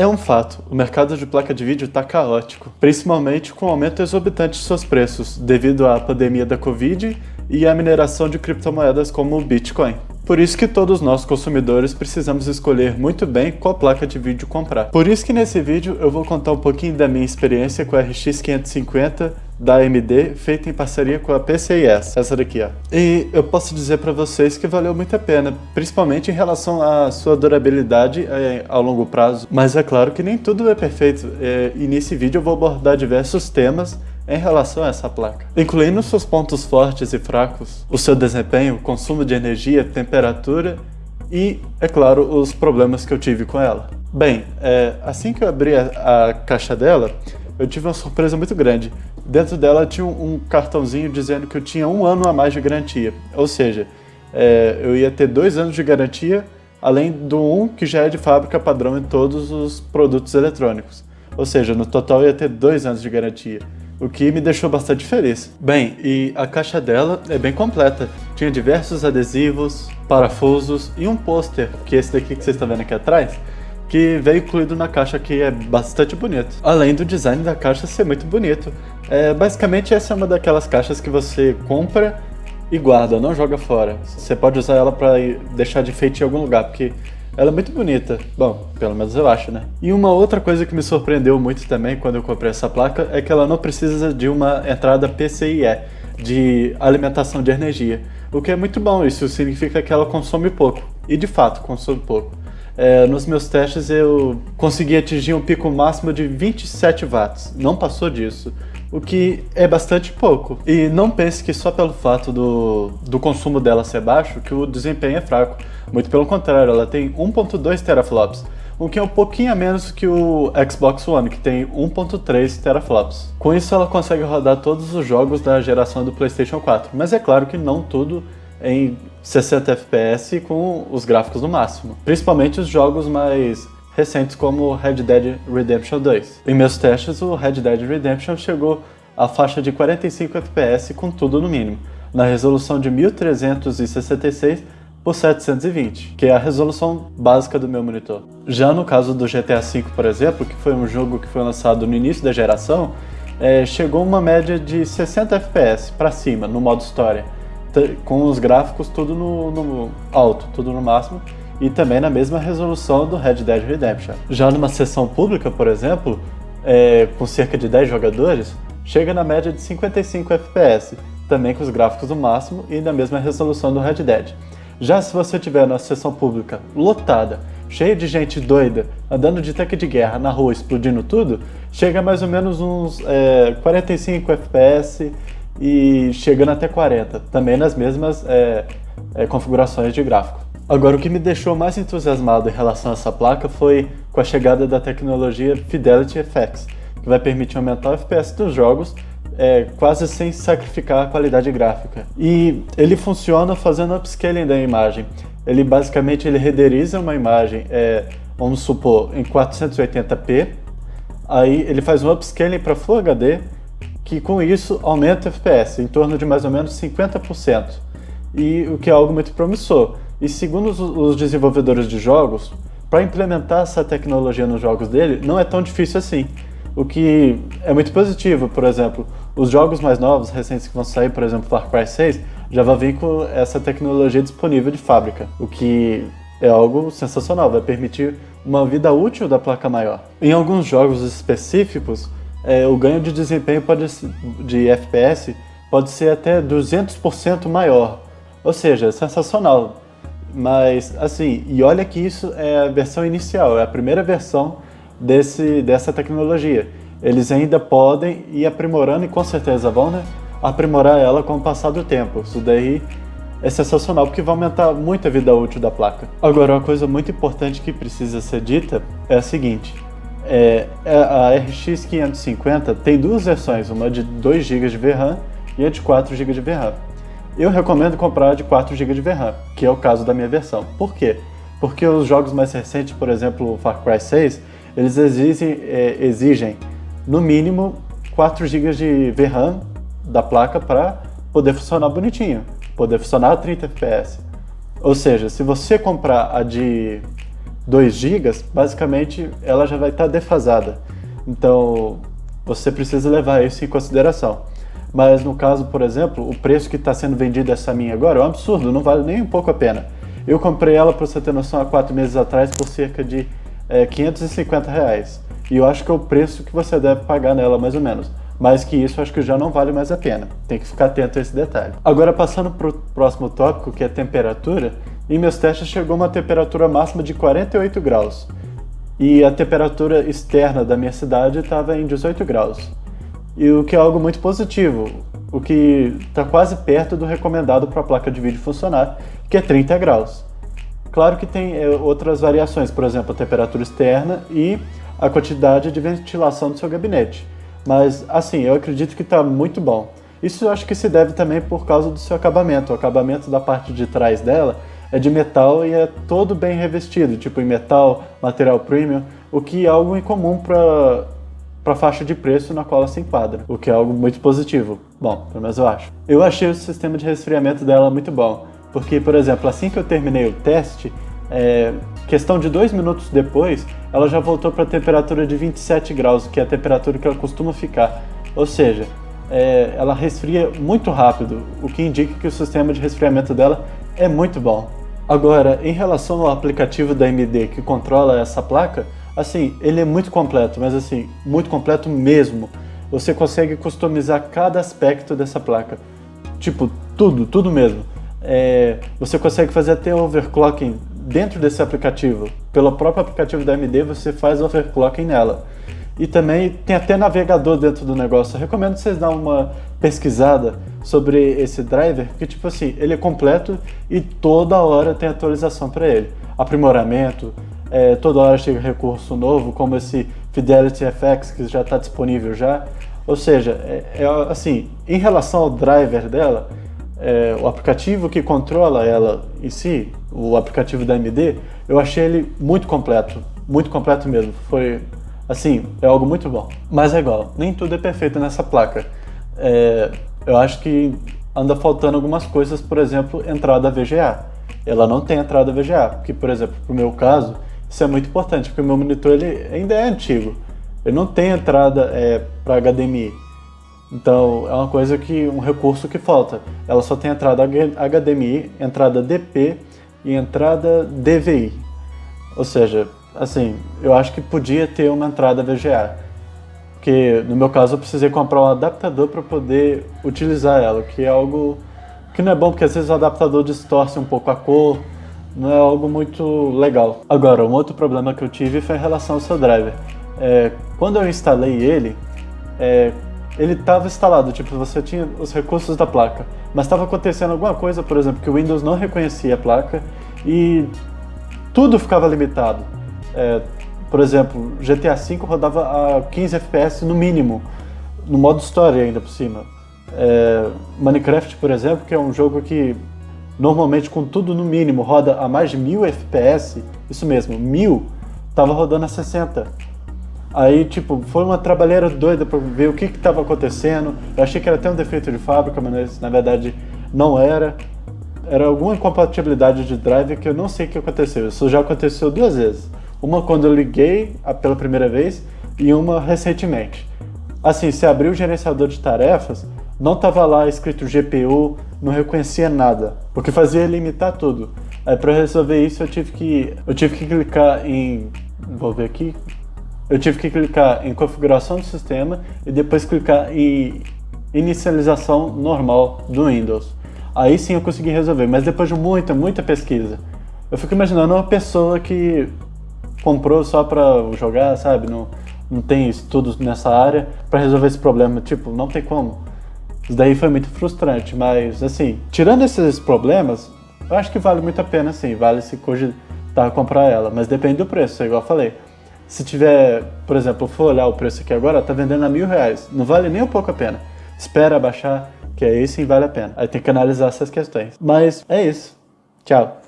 É um fato, o mercado de placa de vídeo está caótico, principalmente com o aumento exorbitante de seus preços, devido à pandemia da Covid e à mineração de criptomoedas como o Bitcoin. Por isso que todos nós consumidores precisamos escolher muito bem qual placa de vídeo comprar. Por isso que nesse vídeo eu vou contar um pouquinho da minha experiência com a RX 550 da AMD, feita em parceria com a PCIS, essa daqui, ó. E eu posso dizer para vocês que valeu muito a pena, principalmente em relação à sua durabilidade é, ao longo prazo. Mas é claro que nem tudo é perfeito, é, e nesse vídeo eu vou abordar diversos temas em relação a essa placa, incluindo seus pontos fortes e fracos, o seu desempenho, consumo de energia, temperatura e, é claro, os problemas que eu tive com ela. Bem, é, assim que eu abri a, a, caixa dela, eu tive uma surpresa muito grande. Dentro dela tinha um, um, cartãozinho dizendo que eu tinha um ano a mais de garantia, ou seja, é, eu ia ter dois anos de garantia, além do um que já é de fábrica padrão em todos os produtos eletrônicos. Ou seja, no total eu ia ter dois anos de garantia o que me deixou bastante feliz. Bem, e a caixa dela é bem completa. Tinha diversos adesivos, parafusos e um pôster, que é esse daqui que vocês estão vendo aqui atrás, que veio incluído na caixa que é bastante bonito. Além do design da caixa ser muito bonito. É, basicamente essa é uma daquelas caixas que você compra e guarda, não joga fora. Você pode usar ela para deixar de enfeite em algum lugar, porque ela é muito bonita. Bom, pelo menos eu acho, né? E uma outra coisa que me surpreendeu muito também quando eu comprei essa placa é que ela não precisa de uma entrada PCIe, de alimentação de energia. O que é muito bom, isso significa que ela consome pouco. E de fato, consome pouco. É, nos meus testes eu consegui atingir um pico máximo de 27 watts, não passou disso o que é bastante pouco. E não pense que só pelo fato do, do consumo dela ser baixo que o desempenho é fraco. Muito pelo contrário, ela tem 1.2 teraflops, o que é um pouquinho a menos que o Xbox One, que tem 1.3 teraflops. Com isso ela consegue rodar todos os jogos da geração do Playstation 4, mas é claro que não tudo em 60 FPS com os gráficos no máximo. Principalmente os jogos mais recentes como Red Dead Redemption 2. Em meus testes, o Red Dead Redemption chegou à faixa de 45 FPS com tudo no mínimo, na resolução de 1366 por 720, que é a resolução básica do meu monitor. Já no caso do GTA V, por exemplo, que foi um jogo que foi lançado no início da geração, é, chegou uma média de 60 FPS para cima, no modo história, com os gráficos tudo no, no alto, tudo no máximo, e também na mesma resolução do Red Dead Redemption. Já numa sessão pública, por exemplo, é, com cerca de 10 jogadores, chega na média de 55 FPS, também com os gráficos no máximo e na mesma resolução do Red Dead. Já se você tiver na sessão pública lotada, cheia de gente doida, andando de tanque de guerra na rua, explodindo tudo, chega a mais ou menos uns é, 45 FPS e chegando até 40, também nas mesmas é, é, configurações de gráfico. Agora, o que me deixou mais entusiasmado em relação a essa placa foi com a chegada da tecnologia Fidelity FX, que vai permitir aumentar o FPS dos jogos é, quase sem sacrificar a qualidade gráfica. E ele funciona fazendo upscaling da imagem. Ele basicamente ele renderiza uma imagem, é, vamos supor, em 480p, aí ele faz um upscaling para Full HD, que com isso aumenta o FPS em torno de mais ou menos 50%, e o que é algo muito promissor. E segundo os desenvolvedores de jogos, para implementar essa tecnologia nos jogos dele não é tão difícil assim. O que é muito positivo, por exemplo, os jogos mais novos, recentes que vão sair, por exemplo, Far Cry 6, já vai vir com essa tecnologia disponível de fábrica, o que é algo sensacional, vai permitir uma vida útil da placa maior. Em alguns jogos específicos, é, o ganho de desempenho pode, de FPS pode ser até 200% maior, ou seja, é sensacional. Mas, assim, e olha que isso é a versão inicial, é a primeira versão desse, dessa tecnologia. Eles ainda podem ir aprimorando e com certeza vão né, aprimorar ela com o passar do tempo. Isso daí é sensacional porque vai aumentar muito a vida útil da placa. Agora, uma coisa muito importante que precisa ser dita é a seguinte. É, é a RX 550 tem duas versões, uma de 2 GB de VRAM e a de 4 GB de VRAM. Eu recomendo comprar de 4 GB de VRAM, que é o caso da minha versão. Por quê? Porque os jogos mais recentes, por exemplo, Far Cry 6, eles exigem, é, exigem no mínimo 4 GB de VRAM da placa para poder funcionar bonitinho, poder funcionar a 30 FPS. Ou seja, se você comprar a de 2 GB, basicamente ela já vai estar tá defasada. Então você precisa levar isso em consideração. Mas no caso, por exemplo, o preço que está sendo vendido essa minha agora é um absurdo, não vale nem um pouco a pena. Eu comprei ela, para você ter noção, há quatro meses atrás por cerca de é, 550 reais. E eu acho que é o preço que você deve pagar nela, mais ou menos. Mais que isso, acho que já não vale mais a pena. Tem que ficar atento a esse detalhe. Agora, passando para o próximo tópico, que é temperatura, em meus testes chegou uma temperatura máxima de 48 graus. E a temperatura externa da minha cidade estava em 18 graus. E o que é algo muito positivo, o que está quase perto do recomendado para a placa de vídeo funcionar, que é 30 graus. Claro que tem é, outras variações, por exemplo, a temperatura externa e a quantidade de ventilação do seu gabinete. Mas, assim, eu acredito que está muito bom. Isso eu acho que se deve também por causa do seu acabamento. O acabamento da parte de trás dela é de metal e é todo bem revestido, tipo em metal, material premium, o que é algo incomum para para a faixa de preço na qual ela se enquadra, o que é algo muito positivo. Bom, pelo menos eu acho. Eu achei o sistema de resfriamento dela muito bom. Porque, por exemplo, assim que eu terminei o teste, é, questão de dois minutos depois, ela já voltou para a temperatura de 27 graus, que é a temperatura que ela costuma ficar. Ou seja, é, ela resfria muito rápido, o que indica que o sistema de resfriamento dela é muito bom. Agora, em relação ao aplicativo da AMD que controla essa placa, assim, ele é muito completo, mas assim, muito completo mesmo. Você consegue customizar cada aspecto dessa placa. Tipo, tudo, tudo mesmo é, você consegue fazer até overclocking dentro desse aplicativo. Pelo próprio aplicativo da AMD você faz overclocking nela. E também tem até navegador dentro do negócio. Eu recomendo vocês dar uma pesquisada sobre esse driver, porque tipo assim, ele é completo e toda hora tem atualização para ele. Aprimoramento, é, toda hora chega recurso novo, como esse Fidelity FX que já está disponível já. Ou seja, é, é, assim, em relação ao driver dela, é, o aplicativo que controla ela em si, o aplicativo da AMD, eu achei ele muito completo, muito completo mesmo. Foi, assim, é algo muito bom. Mas é igual, nem tudo é perfeito nessa placa. É, eu acho que anda faltando algumas coisas, por exemplo, entrada VGA. Ela não tem entrada VGA, que, por exemplo, para o meu caso, isso é muito importante, porque o meu monitor ele ainda é antigo. Ele não tem entrada é, para HDMI. Então é uma coisa que, um recurso que falta. Ela só tem entrada HDMI, entrada DP e entrada DVI. Ou seja, assim, eu acho que podia ter uma entrada VGA. Porque no meu caso eu precisei comprar um adaptador para poder utilizar ela, que é algo que não é bom porque às vezes o adaptador distorce um pouco a cor, não é algo muito legal. Agora, um outro problema que eu tive foi em relação ao seu driver. É, quando eu instalei ele, é, ele estava instalado, tipo, você tinha os recursos da placa, mas estava acontecendo alguma coisa, por exemplo, que o Windows não reconhecia a placa e tudo ficava limitado. É, por exemplo, GTA V rodava a 15 FPS no mínimo, no modo história ainda por cima. É, Minecraft, por exemplo, que é um jogo que normalmente com tudo no mínimo roda a mais de 1000 FPS, isso mesmo, 1000, estava rodando a 60. Aí, tipo, foi uma trabalheira doida para ver o que estava acontecendo. Eu achei que era até um defeito de fábrica, mas na verdade não era. Era alguma incompatibilidade de drive que eu não sei o que aconteceu. Isso já aconteceu duas vezes. Uma quando eu liguei pela primeira vez e uma recentemente. Assim, se abriu o gerenciador de tarefas, não estava lá escrito GPU, não reconhecia nada, porque fazia limitar tudo. Aí para resolver isso eu tive que eu tive que clicar em vou ver aqui, eu tive que clicar em configuração do sistema e depois clicar em inicialização normal do Windows. Aí sim eu consegui resolver, mas depois de muita, muita pesquisa. Eu fico imaginando uma pessoa que comprou só para jogar, sabe? Não, não tem estudos nessa área para resolver esse problema. Tipo, não tem como. Isso daí foi muito frustrante, mas assim, tirando esses problemas, eu acho que vale muito a pena sim, vale se cogitar comprar ela, mas depende do preço, igual eu falei. Se tiver, por exemplo, for olhar o preço aqui agora, tá vendendo a mil reais. Não vale nem um pouco a pena. Espera baixar, que aí sim vale a pena. Aí tem que analisar essas questões. Mas é isso. Tchau.